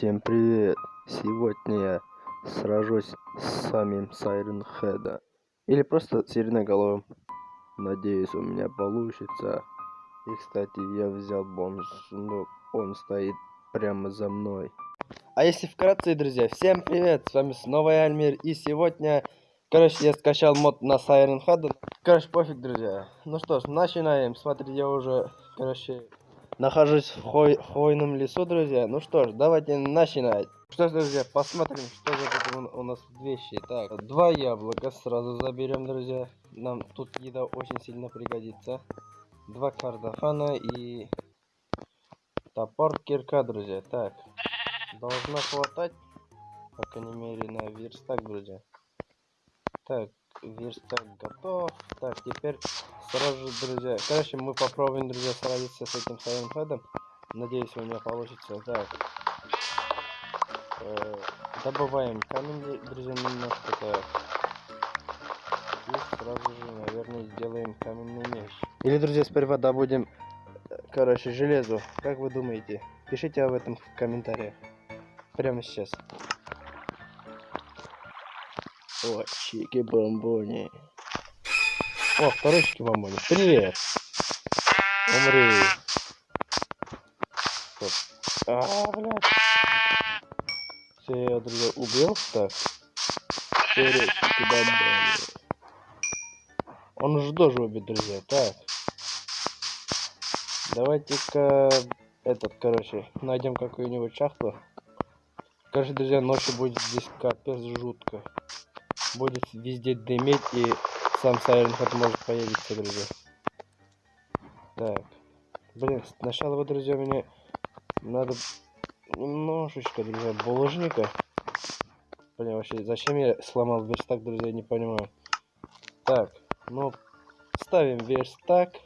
Всем привет! Сегодня я сражусь с самим Сайрен Хеда. Или просто Сиреноголовым. Надеюсь, у меня получится. И, кстати, я взял бомж, но он стоит прямо за мной. А если вкратце, друзья, всем привет! С вами снова я, Альмир. И сегодня, короче, я скачал мод на Сайрен Хеда. Короче, пофиг, друзья. Ну что ж, начинаем. Смотрите, я уже, короче, Нахожусь в хвой хвойном лесу, друзья. Ну что ж, давайте начинать. Что ж, друзья, посмотрим, что за тут у нас вещи. Так, два яблока сразу заберем, друзья. Нам тут еда очень сильно пригодится. Два картофана и топор, кирка, друзья. Так, должно хватать, по крайней мере, на верстак, друзья. Так, верстак готов. Так, теперь сразу же, друзья. Короче, мы попробуем, друзья, сразиться с этим своим ходом. Надеюсь, у меня получится. Так. Э, добываем камень, друзья, немножко так. И сразу же, наверное, сделаем каменный меч. Или, друзья, сперва добудем, короче, железо. Как вы думаете? Пишите об этом в комментариях. Прямо сейчас. О, чики-бомбони. О, второй чики-бомбони. Привет. Умри. Стоп. А, блядь. Все, я, друзья, убил. Так. Второй чики-бомбони. Он уже тоже убит, друзья. Так. Давайте-ка этот, короче, найдем какую-нибудь шахту. Короче, друзья, ночью будет здесь капец жутко будет везде дымить и сам Head может появиться, друзья. Так. Блин, сначала, вот, друзья, мне надо немножечко, друзья, булыжника. Блин, вообще, зачем я сломал верстак, друзья, не понимаю. Так, ну, ставим верстак.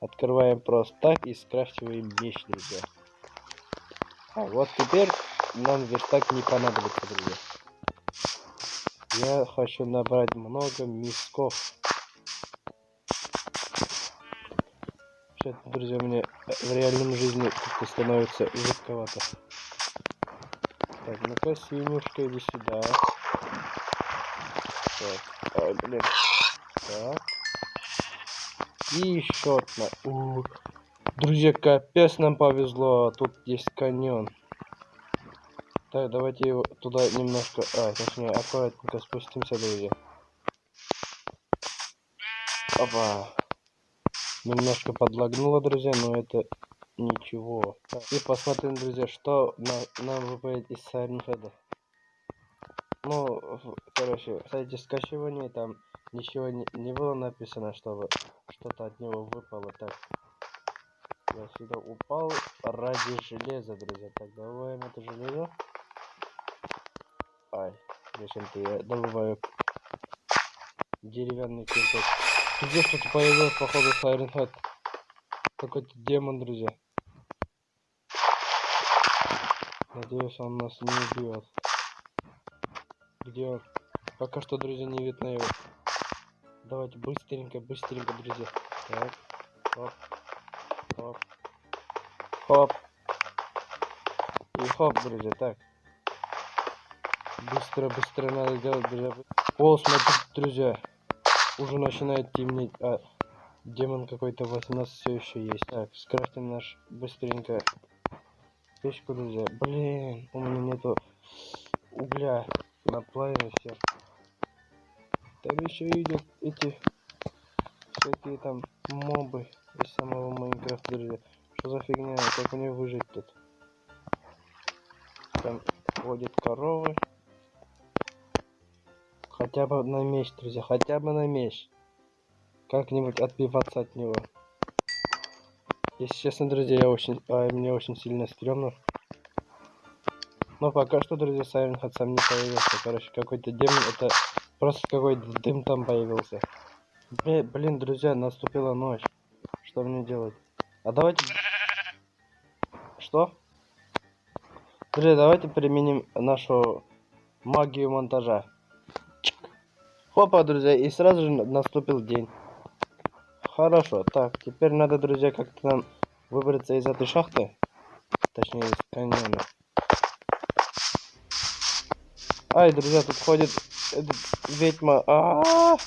Открываем просто так и скрафтиваем меч, друзья. А, вот теперь нам верстак не понадобится, друзья. Я хочу набрать много мисков. Вообще, друзья, мне в реальном жизни как-то становится жутковато. Так, ну-ка, синюшка, иди сюда. Так, ой, блин. Так. И еще одна. У, друзья, капец нам повезло. Тут есть каньон. Так, давайте его туда немножко... А, точнее, аккуратненько спустимся, друзья. Опа. Немножко подлагнуло, друзья, но это ничего. И посмотрим, друзья, что на, нам выпадет из Сайренхеда. Ну, короче, в сайте скачивания там ничего не, не было написано, чтобы что-то от него выпало. Так, я сюда упал ради железа, друзья. Так, добываем это железо. Ай, зачем-то я добываю деревянный кирпич. Здесь что-то появилось, походу, Сайрен Хэт. Какой-то демон, друзья. Надеюсь, он нас не убьет. Где он? Пока что, друзья, не видно его. Давайте быстренько, быстренько, друзья. Так, хоп, хоп, хоп. И хоп, друзья, так. Быстро, быстро надо делать, друзья. О, смотрите, друзья. Уже начинает темнеть. А, демон какой-то у нас все еще есть. Так, скрафтим наш быстренько печку, друзья. Блин, у меня нету угля на плаве все. Там еще идут эти всякие там мобы из самого Майнкрафта, друзья. Что за фигня? Как мне выжить тут? Там ходят коровы. Хотя бы на меч, друзья, хотя бы на меч. Как-нибудь отбиваться от него. Если честно, друзья, я очень, а, мне очень сильно стрёмно. Но пока что, друзья, Сайрен сам не появился. Короче, какой-то демон, это просто какой-то дым там появился. Блин, блин, друзья, наступила ночь. Что мне делать? А давайте... Что? Друзья, давайте применим нашу магию монтажа. Хопа, друзья, и сразу же наступил день. Хорошо, так, теперь надо, друзья, как-то нам выбраться из этой шахты. Точнее, из каньона. Ай, друзья, тут ходит этот, ведьма. А -а -а!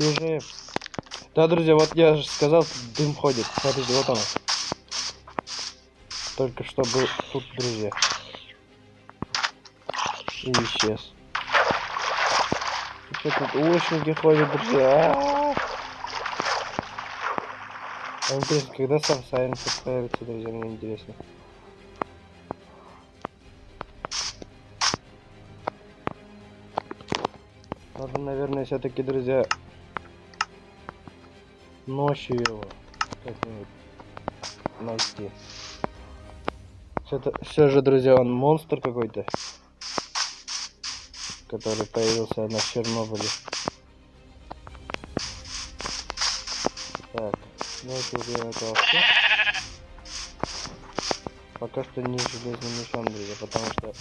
Бежим. Да, друзья, вот я же сказал, дым ходит. Смотрите, вот он. Только что был тут, друзья. И исчез. Что тут лучники ходят, друзья? А интересно, когда сам Сайрен появится, друзья, мне интересно. Надо, наверное, все-таки, друзья, ночью его как-нибудь найти. Все же, друзья, он монстр какой-то, который появился на Чернобыле. Так, давайте убьем этого все. Пока что не железным мечом, друзья, потому что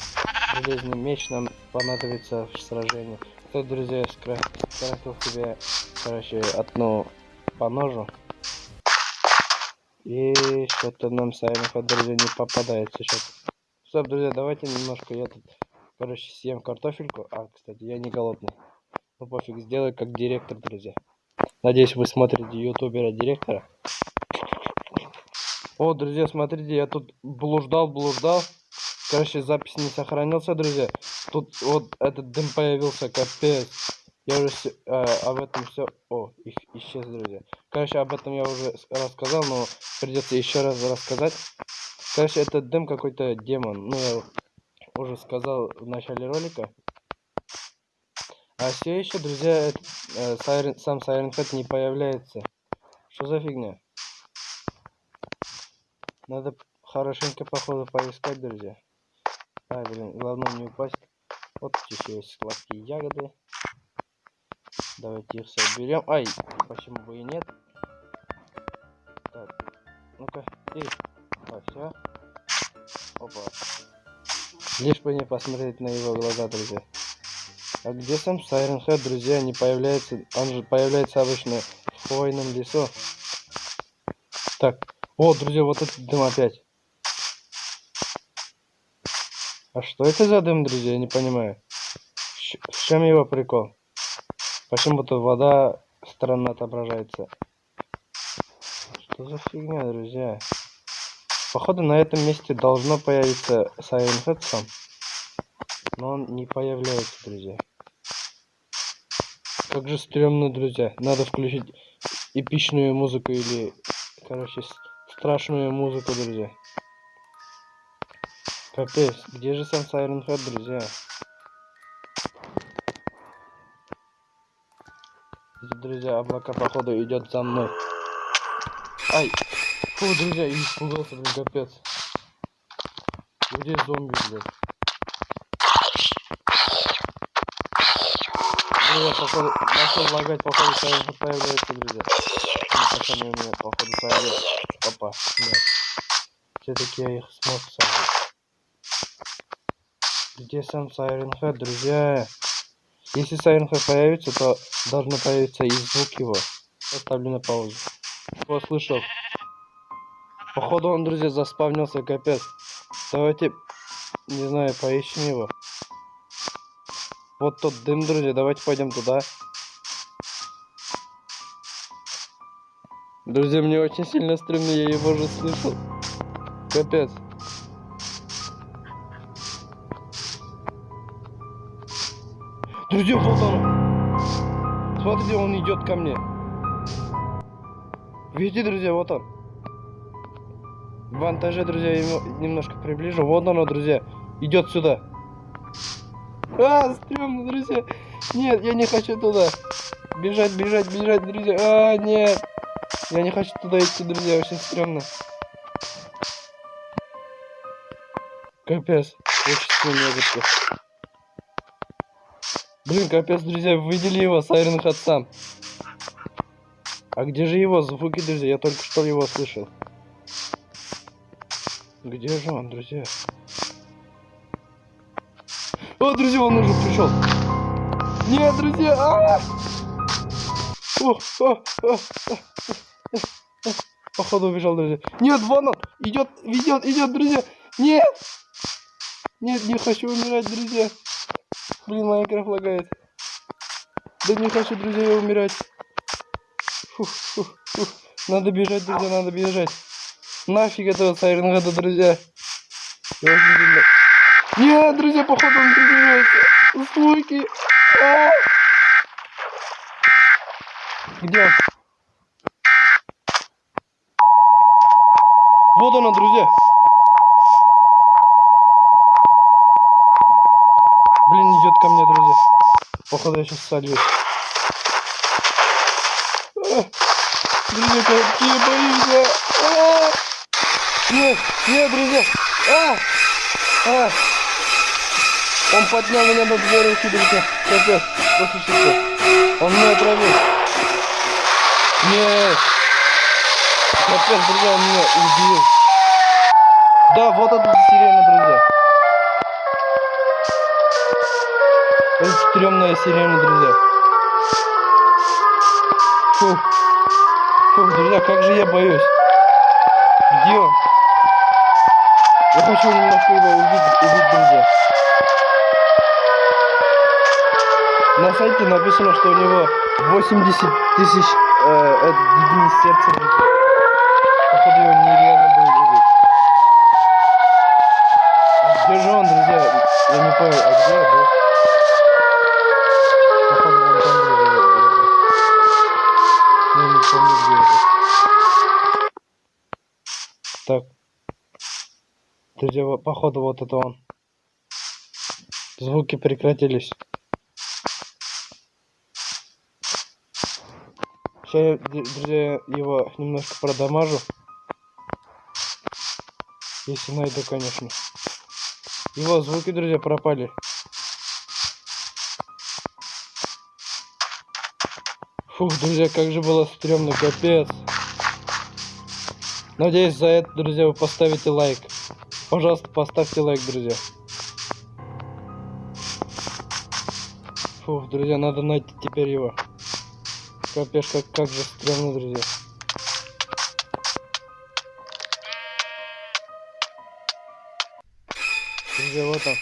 железный меч нам понадобится в сражении. Тут, друзья, скрафтил себе, короче, одну по ножу. И что-то нам Silent Hill, друзья, не попадается сейчас. Стоп, друзья, давайте немножко я тут, короче, съем картофельку. А, кстати, я не голодный. Ну пофиг, сделаю как директор, друзья. Надеюсь, вы смотрите ютубера-директора. О, друзья, смотрите, я тут блуждал, блуждал. Короче, запись не сохранился, друзья. Тут вот этот дым появился, капец. Я уже э, об этом все... О, их исчез, друзья. Короче, об этом я уже рассказал, но придется еще раз рассказать. Короче, этот дым какой-то демон. Ну, я уже сказал в начале ролика. А все еще, друзья, э, Siren, сам Siren Head не появляется. Что за фигня? Надо хорошенько, походу, поискать, друзья. Ай, блин, главное не упасть. Вот еще есть сладкие ягоды. Давайте их соберем. Ай, почему бы и нет? Так, ну-ка, и, а, все. Опа. Лишь бы не посмотреть на его глаза, друзья. А где сам Сайрен Хэт, друзья, не появляется? Он же появляется обычно в хвойном лесу. Так, о, друзья, вот этот дым опять. А что это за дым, друзья, я не понимаю. В чем его прикол? Почему-то вода странно отображается. Что за фигня, друзья? Походу на этом месте должно появиться Silent Head. Но он не появляется, друзья. Как же стрёмно, друзья. Надо включить эпичную музыку или, короче, страшную музыку, друзья. Капец, где же сам Silent Head, друзья? Друзья, облака походу идет за мной. Ай! Фу, друзья, я испугался, блин, капец. Где зомби, блядь? Друзья, походу, начал лагать, походу, появляется, друзья. Пацаны у меня, походу, сойдет. Опа, нет. Все-таки я их смог сойти. Где сам Сайрен Хэт, друзья? Если Сайрен Хэт появится, то должно появиться и звук его. Поставлю на паузу. Кто слышал? Походу он, друзья, заспавнился, капец. Давайте, не знаю, поищем его. Вот тот дым, друзья, давайте пойдем туда. Друзья, мне очень сильно стрёмно, я его уже слышал. Капец. Друзья, вот он. Смотрите, он идет ко мне. Видите, друзья, вот он. В вантаже, друзья, ему немножко приближу. Вот оно, друзья. Идет сюда. А, стрёмно, друзья. Нет, я не хочу туда. Бежать, бежать, бежать, друзья. А, нет. Я не хочу туда идти, друзья. Очень стрёмно. Капец. Очень сильно Блин, капец, друзья, видели его, Сайрен Хатсам. А где же его звуки, друзья? Я только что его слышал. Где же он, друзья? О, друзья, он уже пришел. Нет, друзья! А -а -а! О, о, о, Походу убежал, друзья. Нет, вон он! Идет, идет, идет, друзья! Нет! Нет, не хочу умирать, друзья. Блин, Майнкрафт лагает. Да не хочу, друзья, умирать. Фух, фух, фух. Надо бежать, друзья, надо бежать. Нафиг этого Сайренгада, друзья. Я. Нет, друзья, походу он приближается. Слойки. А! Где он? Вот она, друзья. Блин, идет ко мне, друзья. Походу я сейчас сольюсь. А! Друзья, какие а! Нет, нет, друзья. А! А! Он поднял меня над две руки, друзья. Капец, послушайте. Он меня отравил. Нет. Капец, друзья, он меня убил. Да, вот это сирена, друзья. Это стрёмная сирена, друзья. Фух. Фух, друзья, как же я боюсь. Где он? Я хочу немножко его увидеть, увидеть, друзья. На сайте написано, что у него 80 тысяч э, единиц сердца. Походу его нереально было убить. А где же он, друзья? Я не понял, а где был? Походу вон там, друзья. Я не помню, где я был. Так. Друзья, во- походу вот это он. Звуки прекратились. Сейчас я, друзья, его немножко продамажу. Если найду, конечно. Его звуки, друзья, пропали. Фух, друзья, как же было стрёмно, капец. Надеюсь, за это, друзья, вы поставите лайк. Пожалуйста, поставьте лайк, друзья. Фух, друзья, надо найти теперь его. Капец, как, как же стрёмно, друзья. Друзья, вот он.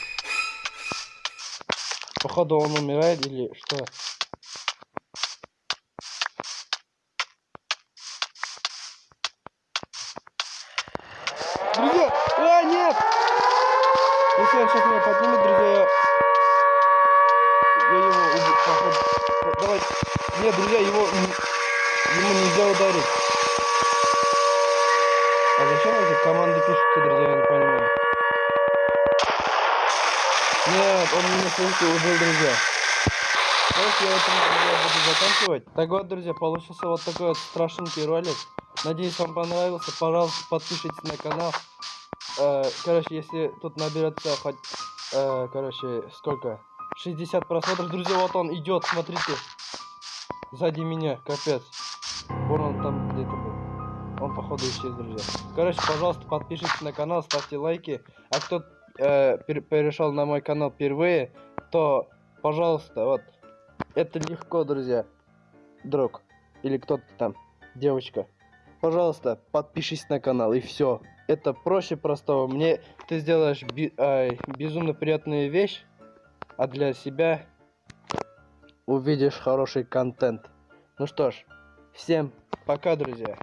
Походу он умирает или что? Друзья! А, нет! Если он сейчас меня поднимет, друзья, я... Я его убью, походу. Давай. Нет, друзья, его... Ему нельзя ударить. А зачем эти команды пишутся, друзья, я не понимаю. Нет, он меня слышит убил, друзья. Давайте я этом, друзья, буду заканчивать. Так вот, друзья, получился вот такой вот страшненький ролик. Надеюсь, вам понравился. Пожалуйста, подпишитесь на канал. Э, короче, если тут наберется хоть, э, короче, сколько? 60 просмотров. Друзья, вот он идет, смотрите. Сзади меня, капец. Вон он там где-то был. Он, походу, исчез, друзья. Короче, пожалуйста, подпишитесь на канал, ставьте лайки. А кто э, пер- перешел на мой канал впервые, то, пожалуйста, вот. Это легко, друзья. Друг. Или кто-то там. Девочка. Пожалуйста, подпишись на канал и все. Это проще простого. Мне ты сделаешь би- ай, безумно приятную вещь, а для себя увидишь хороший контент. Ну что ж, всем пока, друзья.